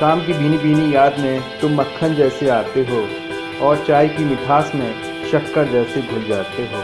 शाम की भीनी भीनी याद में तुम मक्खन जैसे आते हो और चाय की मिठास में शक्कर जैसे घुल जाते हो।